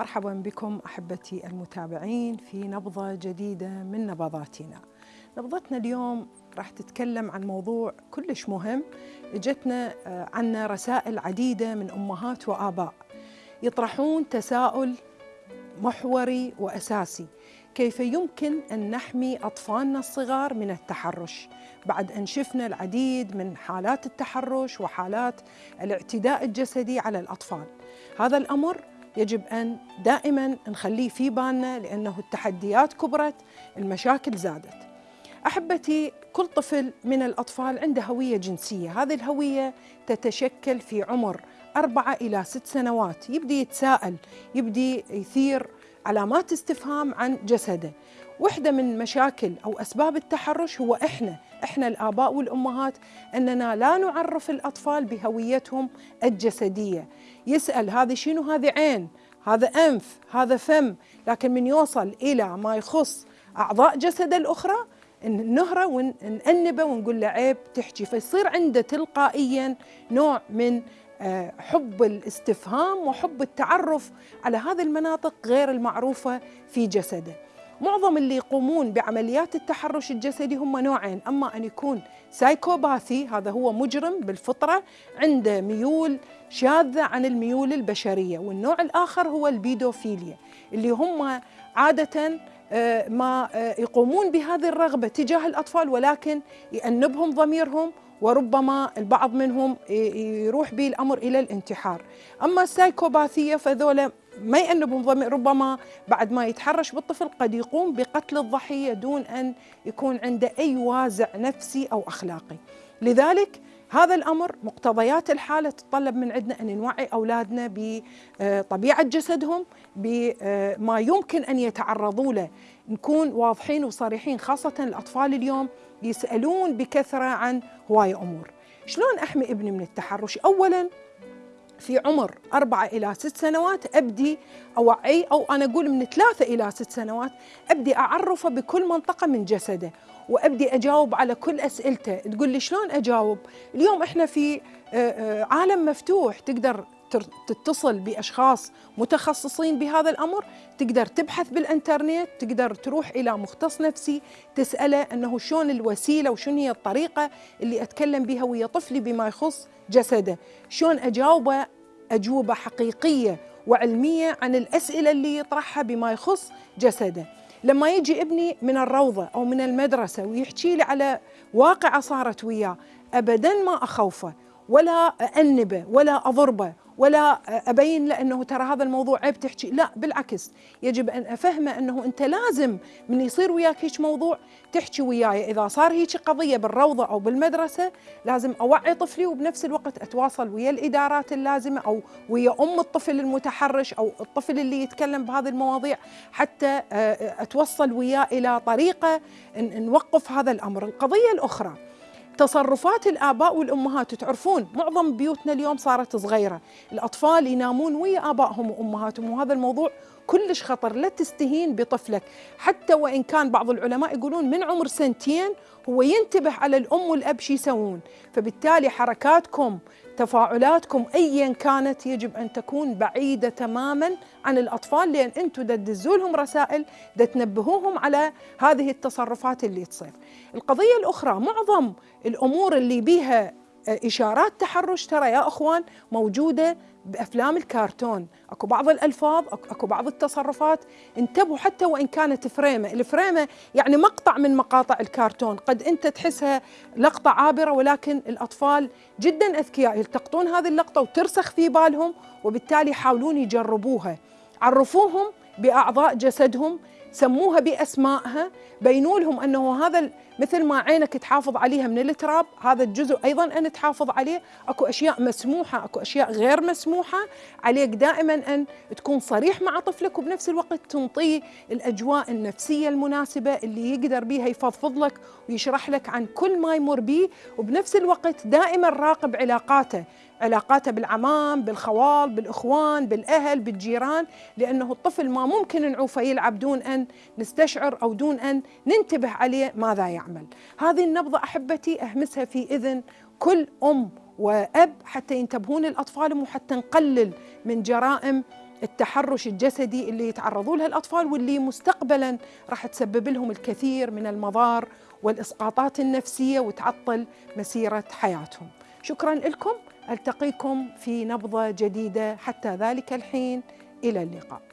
مرحبا بكم أحبتي المتابعين في نبضة جديدة من نبضاتنا. نبضتنا اليوم راح تتكلم عن موضوع كلش مهم إجتنا عنا رسائل عديدة من أمهات وآباء يطرحون تساؤل محوري وأساسي. كيف يمكن أن نحمي أطفالنا الصغار من التحرش؟ بعد أن شفنا العديد من حالات التحرش وحالات الاعتداء الجسدي على الأطفال. هذا الأمر يجب أن دائما نخليه في بالنا لأنه التحديات كبرت المشاكل زادت. أحبتي كل طفل من الأطفال عنده هوية جنسية. هذه الهوية تتشكل في عمر أربعة إلى ست سنوات. يبدي يتساءل يبدي يثير علامات استفهام عن جسده. واحدة من مشاكل أو أسباب التحرش هو إحنا إحنا الآباء والأمهات أننا لا نعرف الأطفال بهويتهم الجسدية. يسأل هذه شنو؟ هذه عين هذا أنف هذا فم. لكن من يوصل إلى ما يخص أعضاء جسده الأخرى نهره ونأنبه ونقول له عيب تحكي. فيصير عنده تلقائيا نوع من حب الاستفهام وحب التعرف على هذه المناطق غير المعروفة في جسده. معظم اللي يقومون بعمليات التحرش الجسدي هم نوعين أما أن يكون psychopathy هذا هو مجرم بالفطرة عنده ميول شاذة عن الميول البشرية والنوع الآخر هو البيدوفيليا اللي هم عادة ما يقومون بهذه الرغبة تجاه الأطفال ولكن يأنبهم ضميرهم وربما البعض منهم يروح به الأمر إلى الانتحار، أما السايكوباثية فذولا ما يأنبهم ضمير ربما بعد ما يتحرش بالطفل قد يقوم بقتل الضحية دون أن يكون عنده أي وازع نفسي أو أخلاقي. لذلك هذا الأمر مقتضيات الحالة تتطلب من عندنا أن نوعي أولادنا بطبيعه جسدهم بما يمكن أن يتعرضوا له. نكون واضحين وصريحين خاصة الأطفال اليوم يسألون بكثرة عن هوايه أمور. شلون أحمي ابني من التحرش؟ اولا في عمر أربعة إلى ست سنوات أبدي أوعي أو أنا أقول من ثلاثة إلى ست سنوات أبدي أعرفه بكل منطقة من جسده وأبدي أجاوب على كل أسئلته. تقول لي شلون أجاوب؟ اليوم إحنا في عالم مفتوح. تقدر تتصل بأشخاص متخصصين بهذا الأمر. تقدر تبحث بالإنترنت. تقدر تروح إلى مختص نفسي تسأله إنه شلون الوسيلة وشنو هي الطريقة اللي أتكلم بها ويا طفلي بما يخص جسده. شلون أجاوبه؟ أجوبة حقيقية وعلمية عن الأسئلة اللي يطرحها بما يخص جسده. لما يجي ابني من الروضة أو من المدرسة ويحكي لي على واقعة صارت وياه ابدا ما أخوفه ولا أأنبه ولا أضربه ولا أبين له أنه ترى هذا الموضوع عيب تحكي. لا بالعكس يجب أن أفهمه أنه أنت لازم من يصير وياك هيك موضوع تحكي وياي. إذا صار هيك قضية بالروضة أو بالمدرسة لازم أوعي طفلي وبنفس الوقت أتواصل ويا الإدارات اللازمة أو ويا أم الطفل المتحرش أو الطفل اللي يتكلم بهذه المواضيع حتى أتوصل وياه إلى طريقة نوقف هذا الأمر. القضية الأخرى تصرفات الآباء والأمهات تعرفون معظم بيوتنا اليوم صارت صغيرة. الأطفال ينامون ويا آبائهم وأمهاتهم وهذا الموضوع كلش خطر لا تستهين بطفلك حتى وإن كان بعض العلماء يقولون من عمر سنتين هو ينتبه على الأم والأب شو يسوون فبالتالي حركاتكم تفاعلاتكم ايا كانت يجب أن تكون بعيدة تماما عن الأطفال لأن أنتم تدزوا لهم رسائل تنبهوهم على هذه التصرفات اللي تصير. القضية الأخرى معظم الأمور اللي بيها إشارات تحرش ترى يا أخوان موجودة بأفلام الكرتون، أكو بعض الألفاظ أكو بعض التصرفات انتبهوا حتى وإن كانت فريمة، الفريمة يعني مقطع من مقاطع الكرتون، قد أنت تحسها لقطة عابرة ولكن الأطفال جدا أذكياء يلتقطون هذه اللقطة وترسخ في بالهم وبالتالي يحاولون يجربوها. عرفوهم بأعضاء جسدهم سموها بأسمائها بينوا لهم أنه هذا مثل ما عينك تحافظ عليها من التراب هذا الجزء أيضا أن تحافظ عليه. أكو أشياء مسموحة أكو أشياء غير مسموحة. عليك دائما أن تكون صريح مع طفلك وبنفس الوقت تنطيه الأجواء النفسية المناسبة اللي يقدر بيها يفضفض لك ويشرح لك عن كل ما يمر به وبنفس الوقت دائما راقب علاقاته علاقاته بالعمام بالخوال بالإخوان بالأهل بالجيران لأنه الطفل ما ممكن نعوفه يلعب دون أن نستشعر أو دون أن ننتبه عليه ماذا يعمل هذه النبضة أحبتي أهمسها في إذن كل أم وأب حتى ينتبهون الأطفال وحتى نقلل من جرائم التحرش الجسدي اللي يتعرضوا لها الأطفال واللي مستقبلا راح تسبب لهم الكثير من المضار والإسقاطات النفسية وتعطل مسيرة حياتهم. شكرا لكم. ألتقيكم في نبضة جديدة. حتى ذلك الحين. إلى اللقاء.